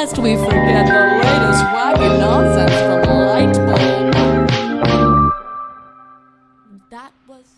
lest we forget the latest wacky nonsense from Lightbulb. That was.